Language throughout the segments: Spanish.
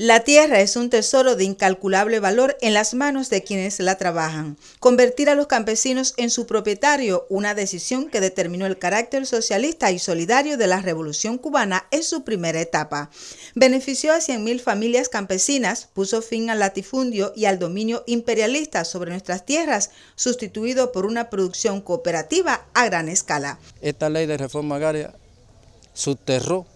La tierra es un tesoro de incalculable valor en las manos de quienes la trabajan. Convertir a los campesinos en su propietario, una decisión que determinó el carácter socialista y solidario de la Revolución cubana en su primera etapa. Benefició a 100.000 familias campesinas, puso fin al latifundio y al dominio imperialista sobre nuestras tierras, sustituido por una producción cooperativa a gran escala. Esta ley de reforma agraria subterró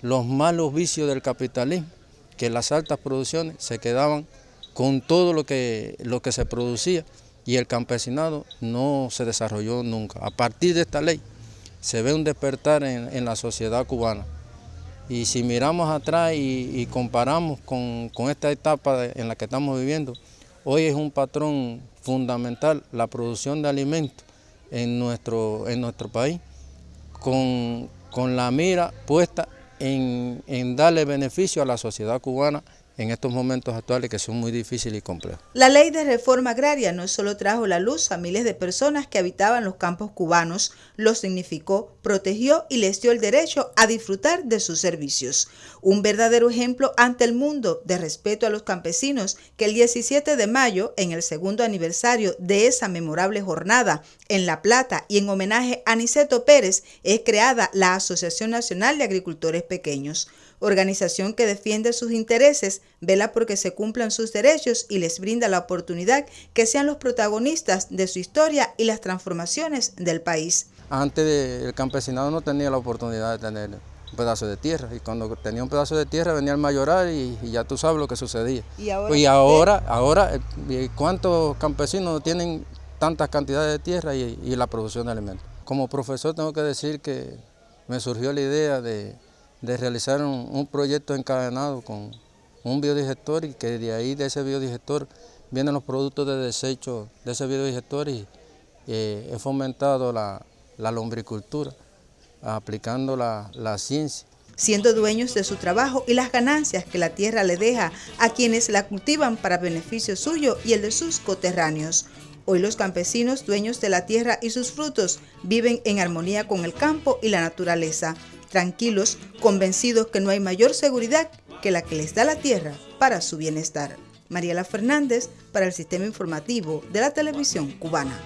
los malos vicios del capitalismo que las altas producciones se quedaban con todo lo que, lo que se producía y el campesinado no se desarrolló nunca. A partir de esta ley se ve un despertar en, la sociedad cubana. Y si miramos atrás y, comparamos con, esta etapa en la que estamos viviendo, hoy es un patrón fundamental la producción de alimentos en nuestro, en nuestro país, con, con la mira puesta en, darle beneficio a la sociedad cubana en estos momentos actuales que son muy difíciles y complejos. La ley de reforma agraria no solo trajo la luz a miles de personas que habitaban los campos cubanos, lo significó, protegió y les dio el derecho a disfrutar de sus servicios. Un verdadero ejemplo ante el mundo de respeto a los campesinos que el 17 de mayo, en el segundo aniversario de esa memorable jornada en La Plata y en homenaje a Niceto Pérez, es creada la Asociación Nacional de Agricultores Pequeños organización que defiende sus intereses, vela porque se cumplan sus derechos y les brinda la oportunidad que sean los protagonistas de su historia y las transformaciones del país. Antes el campesinado no tenía la oportunidad de tener un pedazo de tierra y cuando tenía un pedazo de tierra venía el mayoral y, ya tú sabes lo que sucedía. Y ahora, ahora, eh, ¿cuántos campesinos tienen tantas cantidades de tierra y, y la producción de alimentos? Como profesor tengo que decir que me surgió la idea de de realizar un, proyecto encadenado con un biodigestor y que de ahí, de ese biodigestor, vienen los productos de desecho de ese biodigestor y eh, he fomentado la, lombricultura, aplicando la, la ciencia siendo dueños de su trabajo y las ganancias que la tierra le deja a quienes la cultivan para beneficio suyo y el de sus coterráneos. Hoy los campesinos, dueños de la tierra y sus frutos, viven en armonía con el campo y la naturaleza, tranquilos, convencidos que no hay mayor seguridad que la que les da la tierra para su bienestar. Mariela Fernández para el Sistema Informativo de la Televisión Cubana.